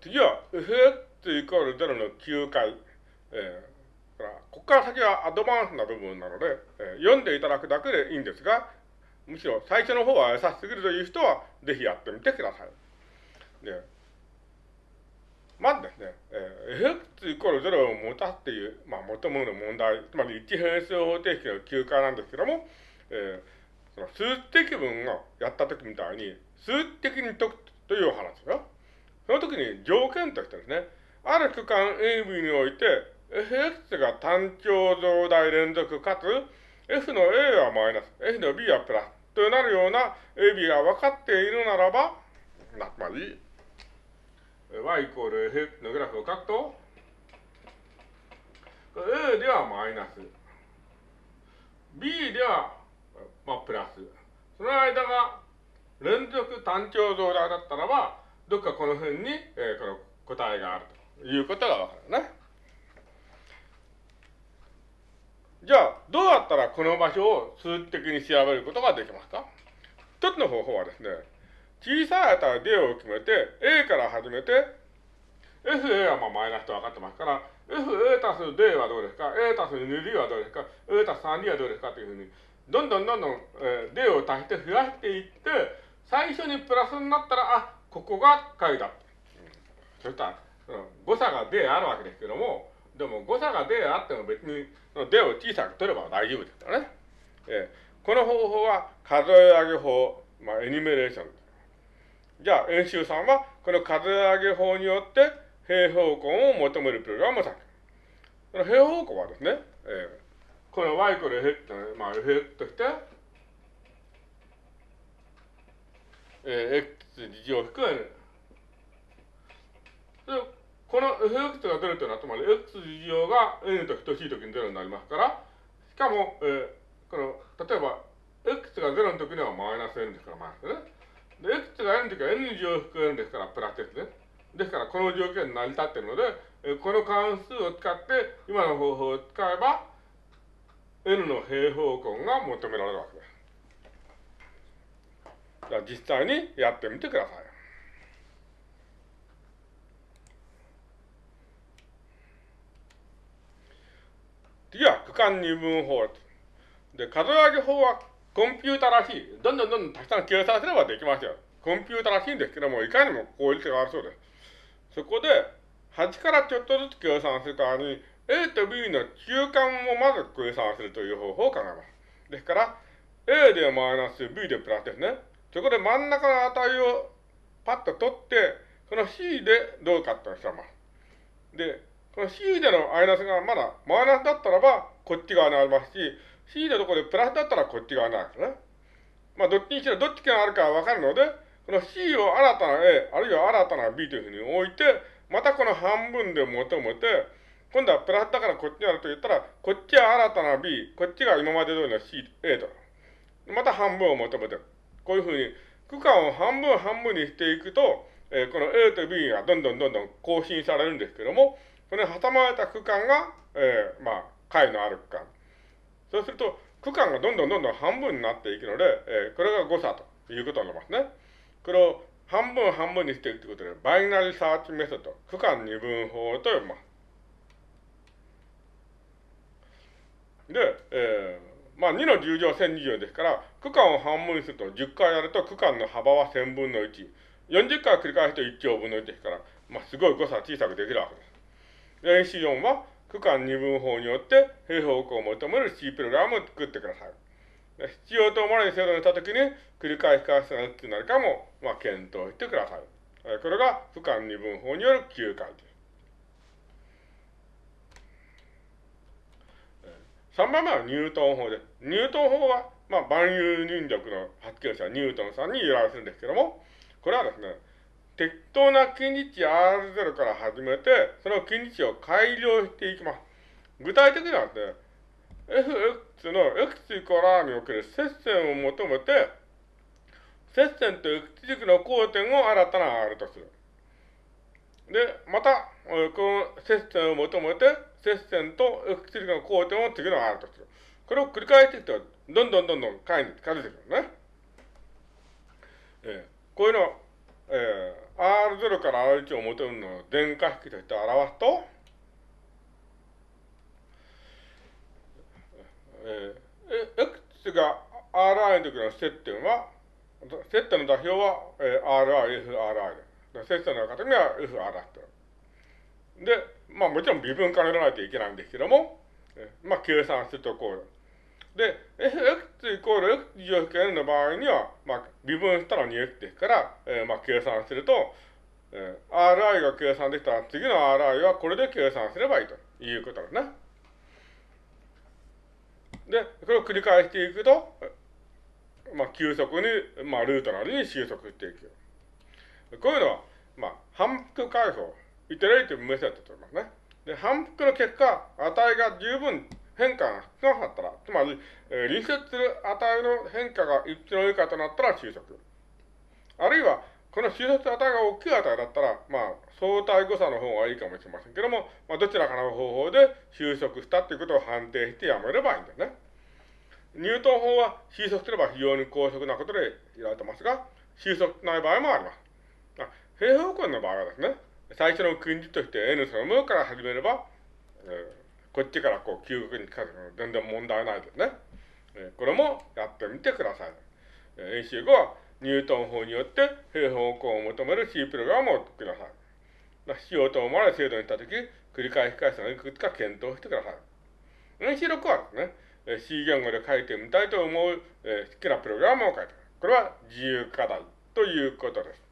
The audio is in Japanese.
次は fx イコール0の9回。えー、からここから先はアドバンスな部分なので、えー、読んでいただくだけでいいんですが、むしろ最初の方は優しすぎるという人は、ぜひやってみてください。で、まずですね、えー、fx イコール0を持たすっていう、まあ、求める問題、つまり一変数方程式の休暇なんですけども、えー、その数的文をやった時みたいに、数的に解くという話ですよ。その時に条件としてですね、ある区間 AB において、fx が単調増大連続かつ、f の a はマイナス、f の b はプラスとなるような AB が分かっているならば、つまり、y イコール fx のグラフを書くと、a ではマイナス、b では、まあ、プラス。その間が連続単調増大だったらば、どっかこの辺に、えー、この答えがあるということがわかるね。じゃあ、どうやったらこの場所を数値的に調べることができますか？一つの方法はですね、小さい値 D を決めて、A から始めて、FA はまあマイナスと分かってますから、FA たす D はどうですか ?A たす 2D はどうですか ?A たす 3D はどうですか？というふうに、どんどんどんどん、えー、D を足して増やしていって、最初にプラスになったら、あ、ここが解だ。そしたら、その誤差が D あるわけですけども、でも誤差が D あっても別に、D を小さく取れば大丈夫ですからね。えー、この方法は数え上げ法、まあ、エニメレーションじゃあ、演習さんは、この数え上げ法によって、平方根を求めるプログラムを作る。その平方根はですね、えー、この y イコール f まあ、f として、えー、x 事乗引く n。で、この fx が0というのは、つまり x 事乗が n と等しいときに0になりますから、しかも、えー、この、例えば、x が0のときにはマイナス n ですから、マイナスね。で、x が n の時は n 乗引く n ですから、プラスですね。ですから、この条件に成り立っているので、えこの関数を使って、今の方法を使えば、n の平方根が求められるわけです。実際にやってみてください。次は区間二分法で、数え上げ法はコンピュータらしい。どんどんどんどんたくさん計算すればできますよ。コンピュータらしいんですけども、いかにも効率があるそうです。そこで、8からちょっとずつ計算する代わりに、A と B の中間をまず計算するという方法を考えます。ですから、A でマイナス、B でプラスですね。そこで真ん中の値をパッと取って、その C でどうかってしてま。で、この C でのマイナスがまだマイナスだったらば、こっち側にありますし、C のところでプラスだったらこっち側になるんですね。まあ、どっちにしろどっちがあるかわかるので、この C を新たな A、あるいは新たな B というふうに置いて、またこの半分で求めて、今度はプラスだからこっちにあると言ったら、こっちは新たな B、こっちが今まで通りの C、A と。また半分を求めてる。こういうふうに、区間を半分半分にしていくと、えー、この A と B がどんどんどんどん更新されるんですけども、それに挟まれた区間が、えー、まあ、解のある区間。そうすると、区間がどんどんどんどん半分になっていくので、えー、これが誤差ということになりますね。これを半分半分にしていくということで、 binary search method、区間二分法と呼びます。で、えー、まあ2の10乗1020ですから、区間を半分にすると10回やると区間の幅は1000分の1。40回繰り返すと1兆分の1ですから、まあすごい誤差小さくできるわけです。練習4は、区間二分法によって平方根を求める C プログラムを作ってください。必要と思われる精度にしたときに繰り返し返すがいつになるかも、まあ、検討してください。これが区間二分法による9回です。3番目はニュートン法です。ニュートン法は、まあ、万有引力の発見者ニュートンさんに由来するんですけども、これはですね、適当な近似値 R0 から始めて、その近似値を改良していきます。具体的にはですね、fx の x イコール r における接線を求めて、接線と x 軸の交点を新たな R とする。で、また、この接線を求めて、接線と x 軸の交点を次の R とする。これを繰り返していくと、どんどんどんどん解に近づいてくるね。えー、こういうのえー、R0 から R1 を求めるのを電化式として表すと、えー、X が Ri の時の接点は、接点の座標は、えー、Ri、FRi で。接点の方には FR だと。で、まあもちろん微分化にならないといけないんですけども、まあ計算するとこう。で、fx イコール x 乗負 n の場合には、まあ微分したら 2x ですから、えー、まあ計算すると、えー、Ri が計算できたら次の Ri はこれで計算すればいいということですね。で、これを繰り返していくと、まあ、急速に、まあ、ルートなりに収束していく。こういうのは、まあ、反復解放、イテレイティブメソッドと言いますね。で、反復の結果、値が十分変化が少なかったら、つまり、えー、隣接する値の変化が一致の以下となったら収束。あるいは、この収束値が大きい値だったら、まあ、相対誤差の方がいいかもしれませんけども、まあ、どちらかの方法で収束したということを判定してやめればいいんですね。ニュートン法は収束すれば非常に高速なことで言われてますが、収束ない場合もあります。平方根の場合はですね、最初の訓示として N そのものから始めれば、えー、こっちからこう急速にかける全然問題ないですね。えー、これもやってみてください。えー、演習後はニュートン法によって平方根を求める C プログラムをください。しようと思われる精度にしたとき、繰り返し返すのをいくつか検討してください。演習6はですね、C 言語で書いてみたいと思う、えー、好きなプログラムを書いてくださいこれは自由課題ということです。